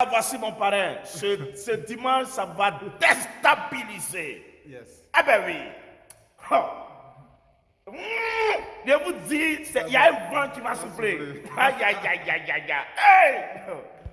Ah, voici mon parrain. Ce, dimanche, ça va déstabiliser. Ah ben oui. Oh. Hmm. Je vous dis, il y a un vent qui va souffler. Aïe, aïe, aïe, aïe, aïe, aïe.